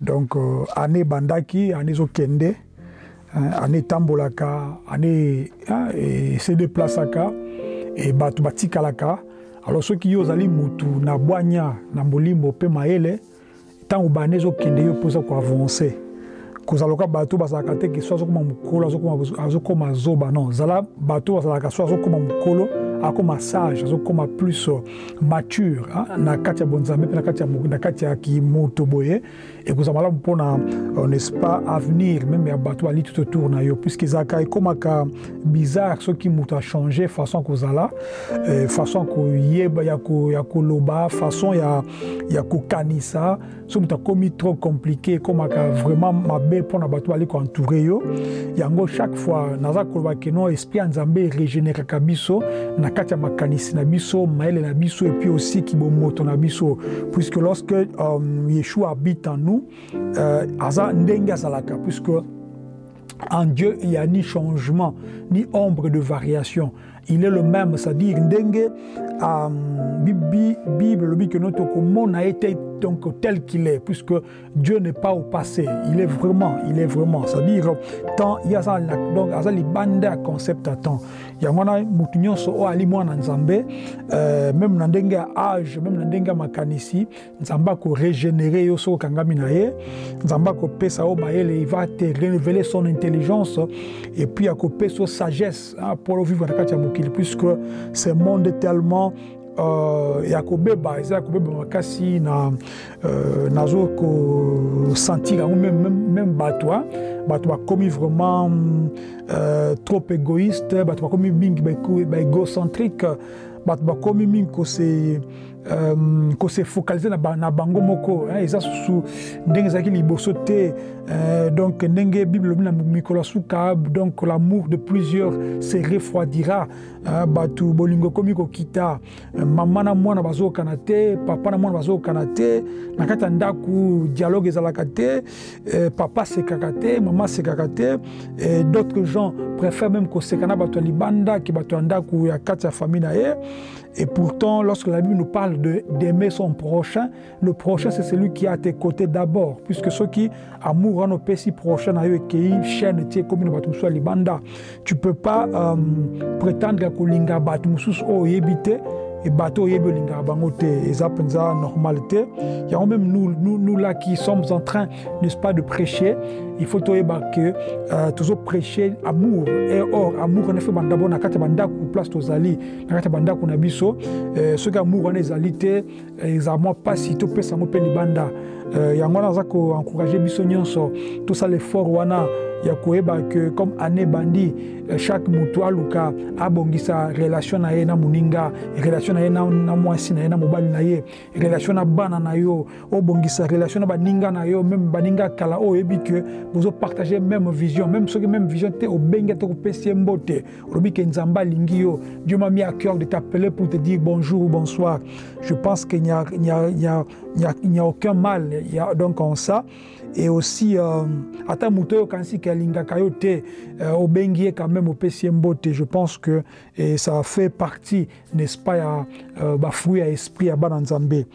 donc euh, année bandaki année ezokende hein, année etambolaka année hein, se deplasaka e bato batikalaka. Alors soki yo ozali mutu na bwanya na molimo mpe mayele ntango bane ezokende yo mpoza koavance kozala loka bato bazalaka te ke so azokóma mokolo azokóma zoba. Non zala bato bazalaka so azokóma mokolo akóma sage azokóma plus uh, mature na kati ya bonzambe mpe na kati ya kimoto boye. Ekozala malamu mpona uh, n'est-ce pas avenir meme ya bato bali tout autour na yo ezalaka ekómaka bizarre soki moto achange façon ya kozala façon koyeba ya koloba façon ya, ya kokanisa so moto akómi trop compliqué ekómaka vraiment mabe mpona bato bali koentoure yo. Yango chaque fois naza koloba keno esprit ya nzambe erégénéraka biso na kati ya makanisi na biso mayele na biso et puis aussi kibomoto na biso puisque lorsque um, yeshua habite en nous euh, aza ndenge azalaka puisque en Dieu, il n'y a ni changement, ni ombre de variation. Il est le même, c'est-à-dire, ndenge, euh, Bible, le que notre monde a été donc tel qu'il est, puisque Dieu n'est pas au passé. Il est vraiment, il est vraiment. C'est-à-dire, tant il y a donc, il y a les bandes à concept à temps. Il y a mwana mutu nyonso o ali mwana nzambe euh, même na ndenge âge même na ndenge makanisi nzambe akorégénéré yo soki okangami na ye nzambe akopesa yo mayele il va te révéler son intelligence et puis akopesa yo sagesse hein, pour vivre na kati ya puisque ce monde est tellement uh, ya kobeba eza ya kobeba makasi na uh, nazo kosentir yango même bato bato bakomi vraiment uh, trop égoïste bato bakomi mingi baégocentrique bato bakomi mingi kose um, kose focalize na, ba, na bango moko eza susu ndenge ezalaki liboso te. Uh, donc ndenge bible na mikolo suka donc l'amour de plusieurs se refroidira. Uh, bato bolingo ekomi kokita. Uh, mama na mwana bazokana te papa na mwana bazokana te. Na kati ya dialogue ezalaka te. Uh, papa asekaka te mama asekaka te. D'autres gens préfèrent même koseka na bato ya libanda ke bato ya ndako ya kati ya famille na ye. Et pourtant, lorsque la Bible nous parle d'aimer son prochain, le prochain, c'est celui qui est à tes côtés d'abord. Puisque ceux qui amour en si prochain eux qui chaîne tie comme une bateau soit libanda. Tu peux pas euh, prétendre que linga bateau o yebite et bateau yebi linga bango te eza penza normalité. Il y a même nous, nous, nous là qui sommes en train, n'est-ce pas, de prêcher. Il faut que euh, toujours prêcher amour. Et or, amour, on a fait d'abord na kati bandaku place tozali, na kati bandaku na biso. Euh, ce amour on est alité, exactement pas si tu peux s'en libanda. Euh, yango naza ko encourager biso nyonso tout ça l'effort wana ya koyeba que comme année bandi chaque motu aluka abongisa relation na ye na moninga relation na ye na, na mwasi na ye na mobali na ye relation na bana na yo obongisa relation na baninga na yo même baninga kala oyebi ke bozopartage même vision même soki même vision te obengi ate kopesi mbote yo dieu m'a mis à cœur de t'appeler pour te dire bonjour ou bonsoir. Je pense qu'il n'y a, aucun mal donc en ça. Et aussi euh, ata moto oyo kanisi ke alingaka yo te euh, quand même opesi je pense que ça fait partie n'est-ce pas ya euh, bafruit ya esprit ya bana nzambe